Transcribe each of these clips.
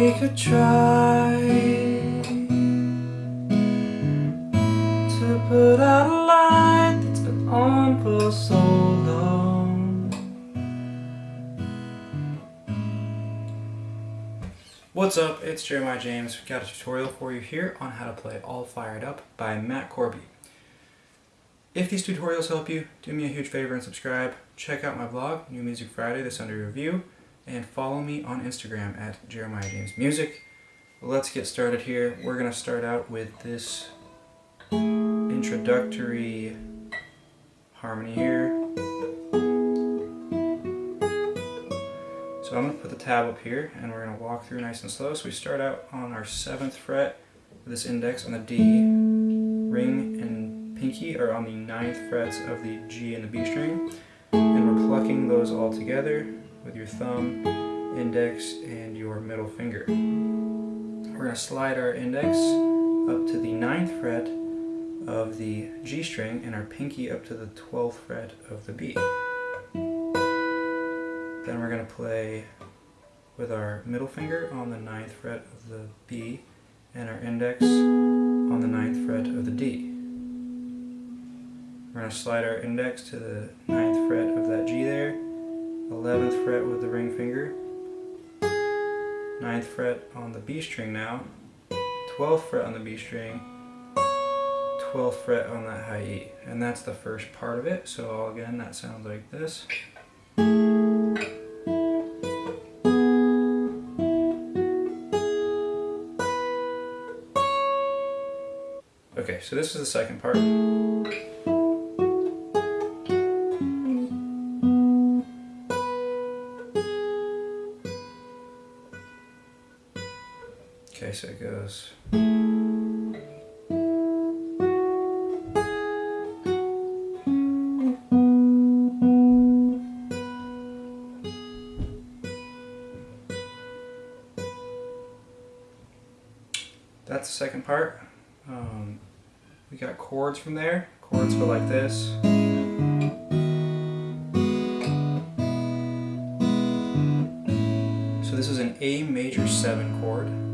We could try to put out a light that's been on for so long. What's up? It's Jeremiah James. We've got a tutorial for you here on how to play All Fired Up by Matt Corby. If these tutorials help you, do me a huge favor and subscribe. Check out my blog, New Music Friday, that's under review and follow me on Instagram at Jeremiah James Music. Let's get started here. We're going to start out with this introductory harmony here. So I'm going to put the tab up here and we're going to walk through nice and slow. So we start out on our 7th fret with this index on the D, ring and pinky are on the ninth frets of the G and the B string. And we're plucking those all together with your thumb, index, and your middle finger. We're going to slide our index up to the 9th fret of the G string and our pinky up to the 12th fret of the B. Then we're going to play with our middle finger on the 9th fret of the B and our index on the 9th fret of the D. We're going to slide our index to the 9th fret of that G there 11th fret with the ring finger, 9th fret on the B string now, 12th fret on the B string, 12th fret on that high E. And that's the first part of it. So again, that sounds like this. Okay, so this is the second part. That's the second part. Um, we got chords from there. Chords go like this. So this is an A major 7 chord.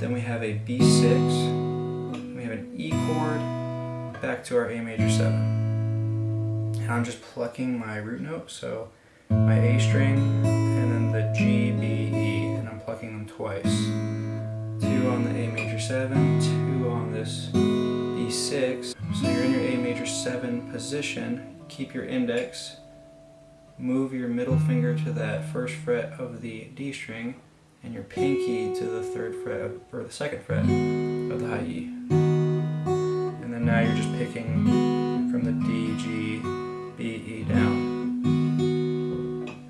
Then we have a B6. We have an E chord back to our A major 7. And I'm just plucking my root note, so my A string and then the G, B, E, and I'm plucking them twice. Two on the A major 7, two on this B6. So you're in your A major 7 position, keep your index, move your middle finger to that first fret of the D string, and your pinky to the third fret or the second fret of the high E. And then now you're just picking from the D, G, B, E down.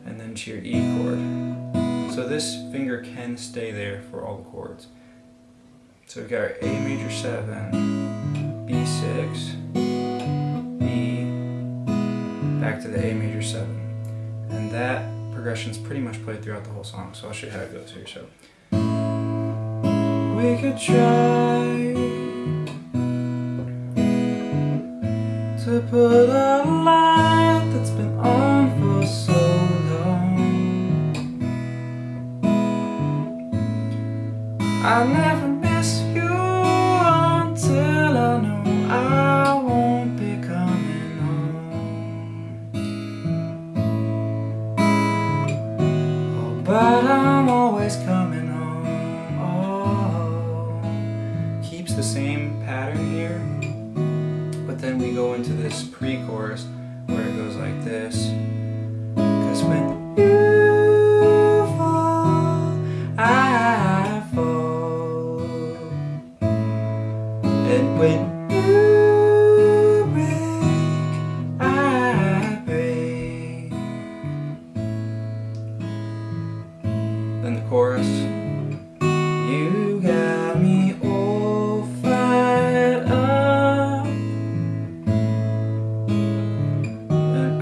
And then to your E chord. So this finger can stay there for all the chords. So we've got our A major 7, B6, B, back to the A major 7. And that progression's pretty much played throughout the whole song, so I'll show you how it goes here. So we could try to put a light always coming home. Oh, keeps the same pattern here, but then we go into this pre-chorus where it goes like this.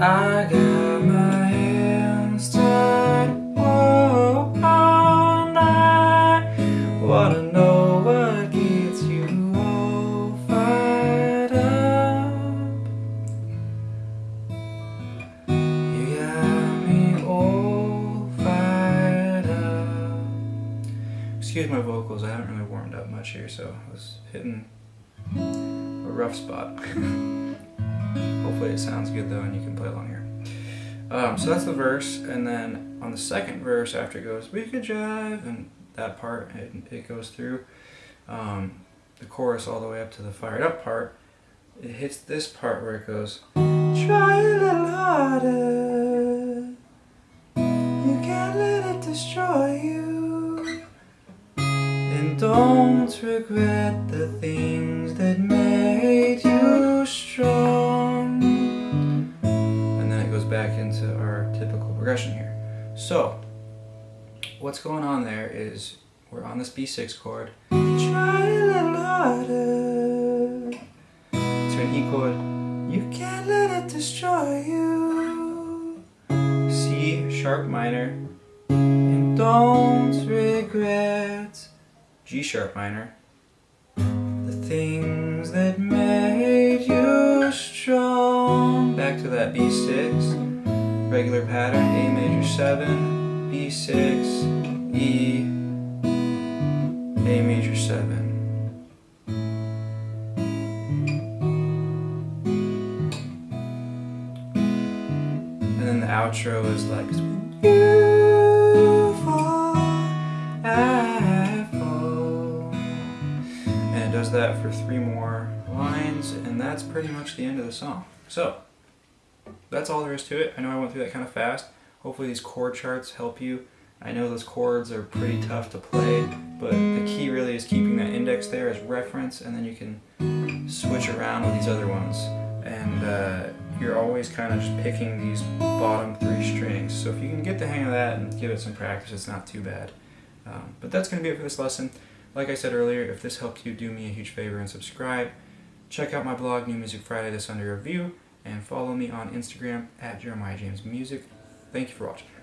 I got my hands tied. Night. Wanna know what gets you all fired up. You got me all fired up. Excuse my vocals, I haven't really warmed up much here, so I was hitting a rough spot. Hopefully it sounds good though and you can play along here. Um, so that's the verse, and then on the second verse after it goes, we could jive, and that part, it, it goes through um, the chorus all the way up to the fired up part, it hits this part where it goes, try a little harder, you can't let it destroy you, and don't regret the things So, what's going on there is we're on this B6 chord, to an E chord, you can't let it destroy you. C sharp minor, and don't regret G sharp minor, the things that made you strong. Back to that B6, regular pattern, A major 7, B6, E, A major 7. And then the outro is like you fall, I fall. And it does that for three more lines, and that's pretty much the end of the song. So, that's all there is to it. I know I went through that kind of fast. Hopefully these chord charts help you. I know those chords are pretty tough to play, but the key really is keeping that index there as reference, and then you can switch around with these other ones. And uh, you're always kind of just picking these bottom three strings. So if you can get the hang of that and give it some practice, it's not too bad. Um, but that's going to be it for this lesson. Like I said earlier, if this helped you, do me a huge favor and subscribe. Check out my blog, New Music Friday, that's under review, and follow me on Instagram at Jeremiah James Music. Thank you for watching.